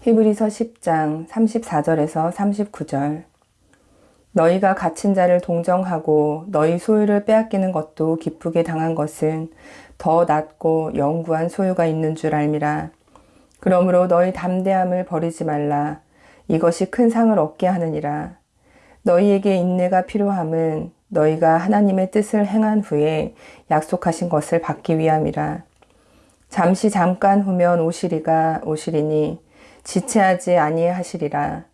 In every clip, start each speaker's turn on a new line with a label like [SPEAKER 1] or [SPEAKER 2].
[SPEAKER 1] 히브리서 10장 34절에서 39절 너희가 갇힌 자를 동정하고 너희 소유를 빼앗기는 것도 기쁘게 당한 것은 더 낫고 영구한 소유가 있는 줄 알미라. 그러므로 너희 담대함을 버리지 말라. 이것이 큰 상을 얻게 하느니라. 너희에게 인내가 필요함은 너희가 하나님의 뜻을 행한 후에 약속하신 것을 받기 위함이라. 잠시 잠깐 후면 오시리가 오시리니 지체하지 아니하시리라.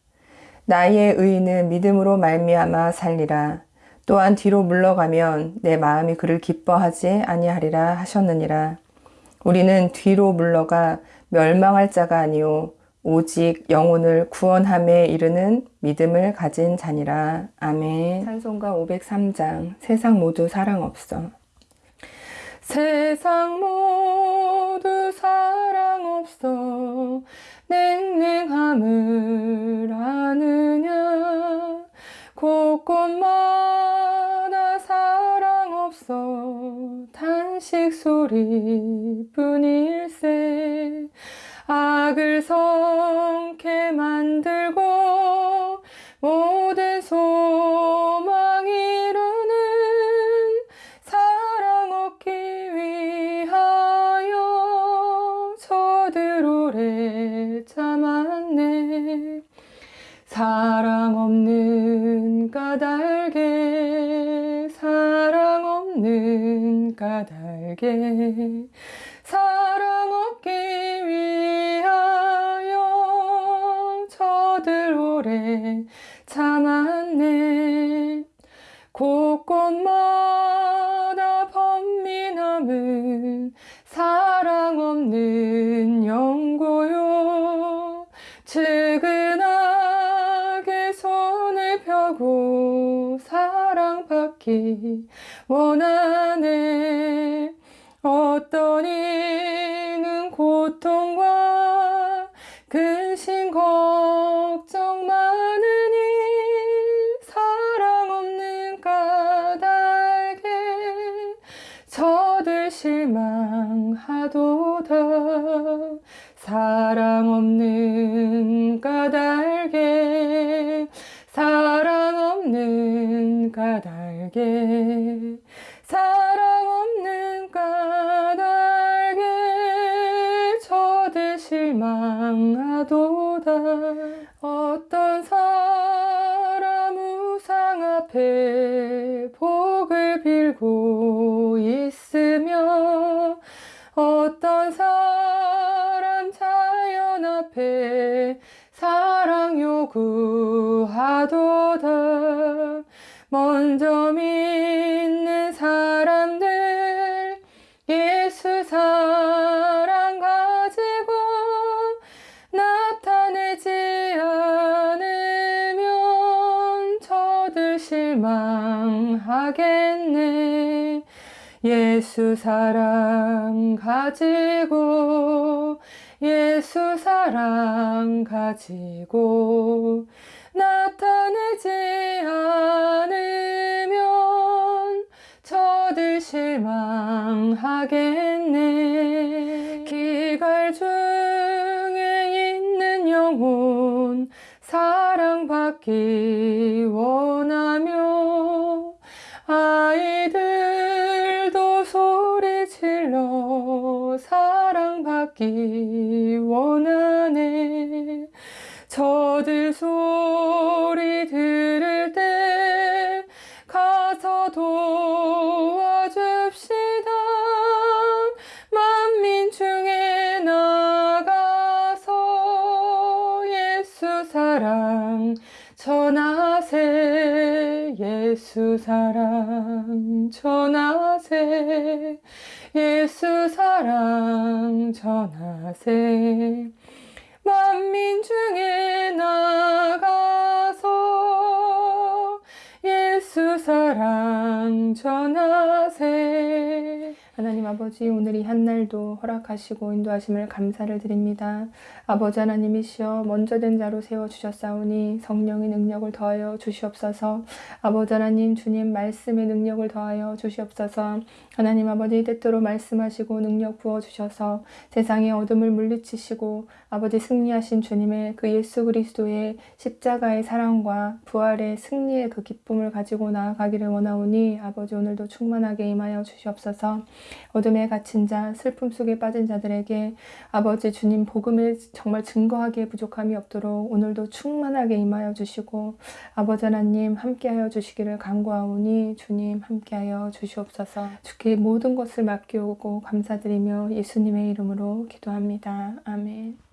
[SPEAKER 1] 나의 의인은 믿음으로 말미암아 살리라. 또한 뒤로 물러가면 내 마음이 그를 기뻐하지 아니하리라 하셨느니라. 우리는 뒤로 물러가 멸망할 자가 아니요 오직 영혼을 구원함에 이르는 믿음을 가진 자니라. 아멘. 찬송가 503장 세상 모두 사랑 없어. 세상 모두 사랑 없어 냉랭함을 아느냐? 곳곳마다 사랑 없어 탄식 소리 뿐일세. 악을 성 사랑 없는 까닭에 사랑 없는 까닭에 사랑 얻기 위하여 저들 오래 받기 원하네. 어떤 이는 고통과 근심 걱정 많으니 사랑 없는 까닭에 저들 실망하도다. 사랑 없는 까닭에 사랑 없는 까닭 에 사랑 없는 까닭에 저들 실망하도다. 어떤 사람 우상 앞에 복을 빌고 있으며 어떤 사람 자연 앞에 사랑 요구하도다 먼저 믿는 사람들 예수 사랑 가지고 나타내지 않으면 저들 실망하겠네. 예수 사랑 가지고 예수 사랑 가지고 나타내지 않으면 저들 실망하겠네. 기갈 중에 있는 영혼 사랑받기 원하며 아이들도 소리 질러 사랑받기 저들 소리 들을 때 가서 도와줍시다. 만민 중에 나가서 예수 사랑 전하세 예수 사랑 전하세 예수 사랑 전하세 만민 중에 나가서 예수 사랑 전하세
[SPEAKER 2] 하나님 아버지 오늘 이 한날도 허락하시고 인도하심을 감사를 드립니다. 아버지 하나님이시여 먼저 된 자로 세워주셨사오니 성령의 능력을 더하여 주시옵소서. 아버지 하나님 주님 말씀의 능력을 더하여 주시옵소서. 하나님 아버지 때때로 말씀하시고 능력 부어주셔서 세상의 어둠을 물리치시고 아버지 승리하신 주님의 그 예수 그리스도의 십자가의 사랑과 부활의 승리의 그 기쁨을 가지고 나아가기를 원하오니 아버지 오늘도 충만하게 임하여 주시옵소서 어둠에 갇힌 자 슬픔 속에 빠진 자들에게 아버지 주님 복음을 정말 증거하기에 부족함이 없도록 오늘도 충만하게 임하여 주시고 아버지 하나님 함께하여 주시기를 간구하오니 주님 함께하여 주시옵소서 주께 모든 것을 맡기오고 감사드리며 예수님의 이름으로 기도합니다. 아멘